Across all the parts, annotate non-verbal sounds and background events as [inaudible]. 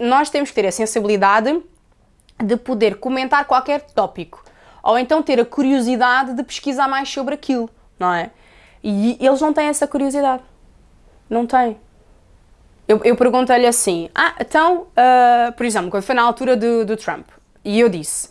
nós temos que ter a sensibilidade de poder comentar qualquer tópico. Ou então ter a curiosidade de pesquisar mais sobre aquilo, não é? E eles não têm essa curiosidade. Não têm. Eu, eu perguntei-lhe assim, ah, então, uh, por exemplo, quando foi na altura do, do Trump, e eu disse,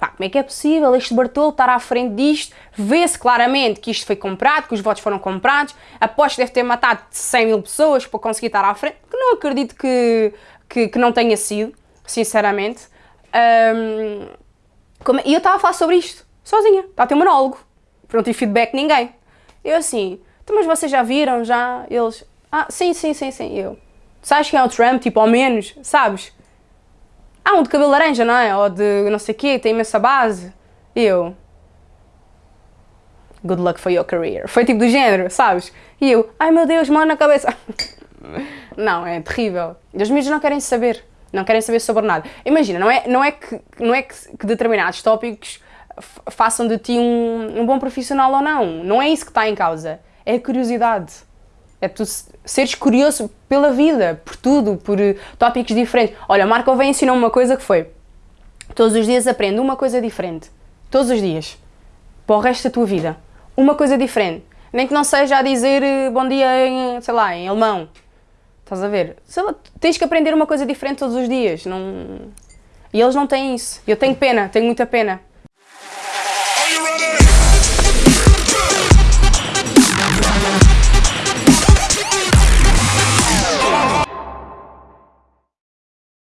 pá, como é que é possível este Bartolo estar à frente disto? Vê-se claramente que isto foi comprado, que os votos foram comprados, aposto que deve ter matado 100 mil pessoas para conseguir estar à frente, que não acredito que, que, que não tenha sido, sinceramente. Um, como, e eu estava a falar sobre isto, sozinha, estava a ter um monólogo, não tive feedback ninguém. Eu assim, então, mas vocês já viram, já? Eles, ah, sim, sim, sim, sim, eu. Sabes quem é o Trump, tipo, ao menos, sabes? Ah, um de cabelo laranja, não é? Ou de não sei o quê, tem imensa base. E eu... Good luck for your career. Foi tipo do género, sabes? E eu, ai meu Deus, mão na cabeça. [laughs] não, é terrível. Os miúdos não querem saber. Não querem saber sobre nada. Imagina, não é, não é, que, não é que, que determinados tópicos façam de ti um, um bom profissional ou não. Não é isso que está em causa. É a curiosidade. É tu seres curioso pela vida, por tudo, por tópicos diferentes. Olha, Marco vem ensinar uma coisa que foi todos os dias aprende uma coisa diferente. Todos os dias. Para o resto da tua vida. Uma coisa diferente. Nem que não seja a dizer eh, bom dia em, sei lá, em alemão. Estás a ver? Lá, tens que aprender uma coisa diferente todos os dias. Não... E eles não têm isso. Eu tenho pena, tenho muita pena.